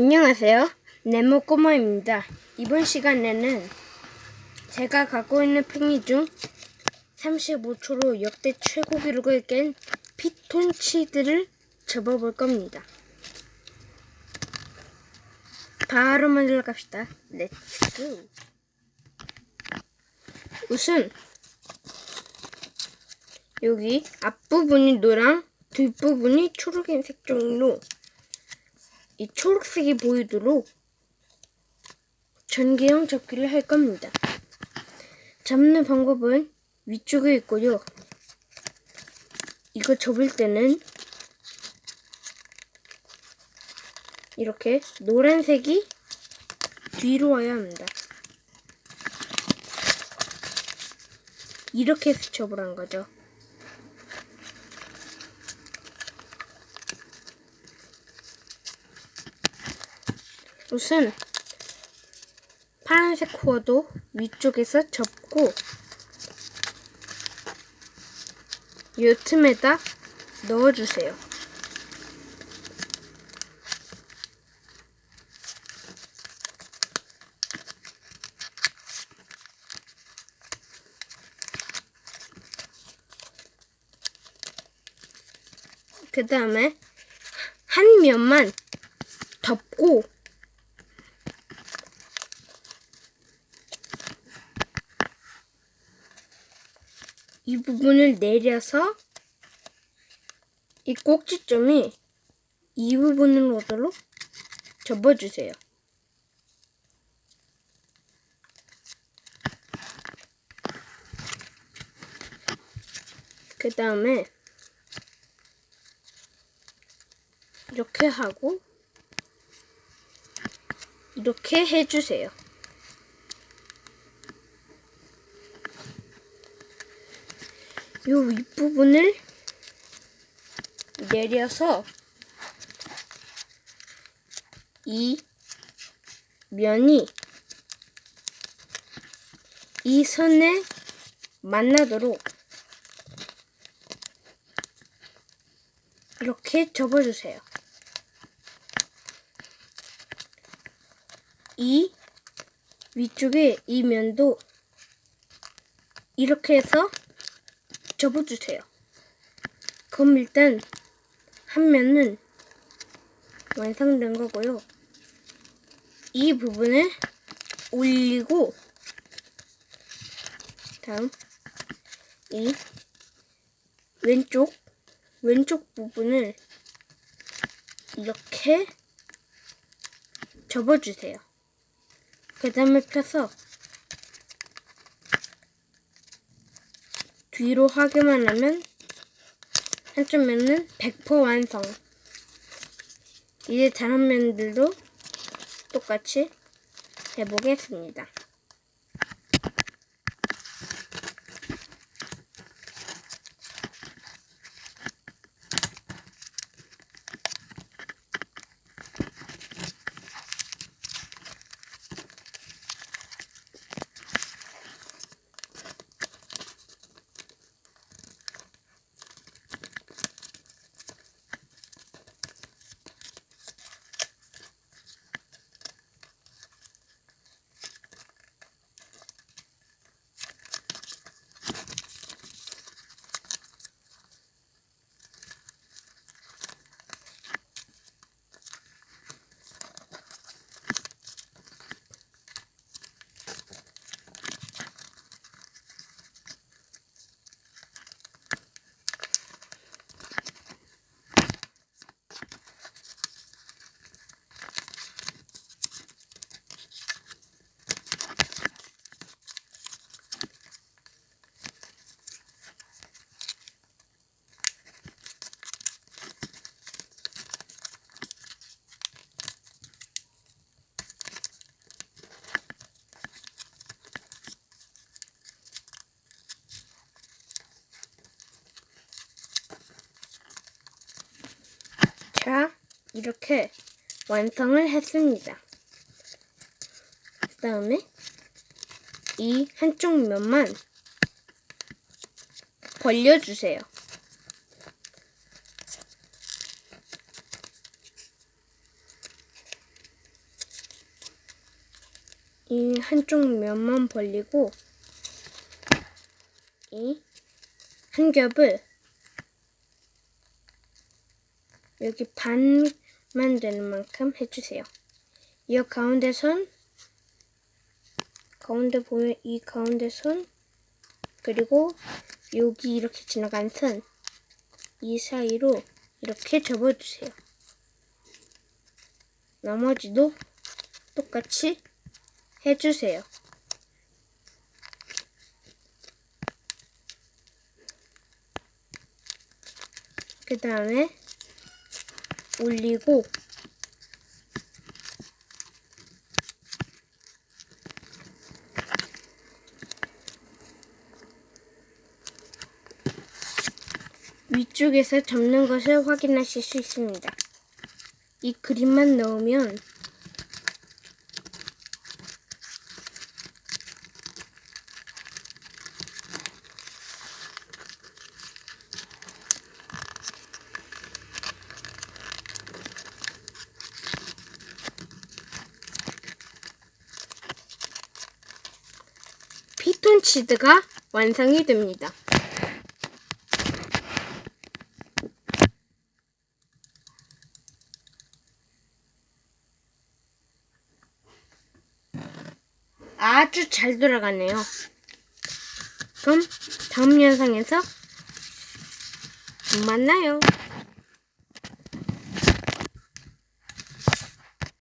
안녕하세요. 네모 꼬마입니다. 이번 시간에는 제가 갖고 있는 팽이 중 35초로 역대 최고 기록을 깬 피톤치드를 접어볼 겁니다. 바로 만들어 갑시다. Let's go! 우선 여기 앞부분이 노랑 뒷부분이 초록색 종로 이 초록색이 보이도록 전개형 접기를 할 겁니다. 접는 방법은 위쪽에 있고요. 이거 접을 때는 이렇게 노란색이 뒤로 와야 합니다. 이렇게 해서 접으란 거죠. 우선 파란색 코어도 위쪽에서 접고 이 틈에다 넣어주세요. 그 다음에 한 면만 덮고 이 부분을 내려서 이 꼭지점이 이 부분을 오도록 접어주세요. 그 다음에 이렇게 하고 이렇게 해주세요. 이 윗부분을 내려서 이 면이 이 선에 만나도록 이렇게 접어주세요. 이 위쪽에 이 면도 이렇게 해서 접어주세요. 그럼 일단 한 면은 완성된 거고요. 이 부분을 올리고 다음 이 왼쪽 왼쪽 부분을 이렇게 접어주세요. 그 다음에 펴서 뒤로 하기만 하면 한쪽 면은 100% 완성. 이제 다른 면들도 똑같이 해보겠습니다. 자, 이렇게 완성을 했습니다. 그 다음에 이 한쪽 면만 벌려주세요. 이 한쪽 면만 벌리고 이 한 겹을 여기 반만 되는 만큼 해주세요. 이 가운데 선 가운데 보면 이 가운데 선 그리고 여기 이렇게 지나간 선 이 사이로 이렇게 접어주세요. 나머지도 똑같이 해주세요. 그 다음에 올리고 위쪽에서 접는 것을 확인하실 수 있습니다. 이 그림만 넣으면 피톤치드가 완성이 됩니다. 아주 잘 돌아가네요. 그럼 다음 영상에서 만나요.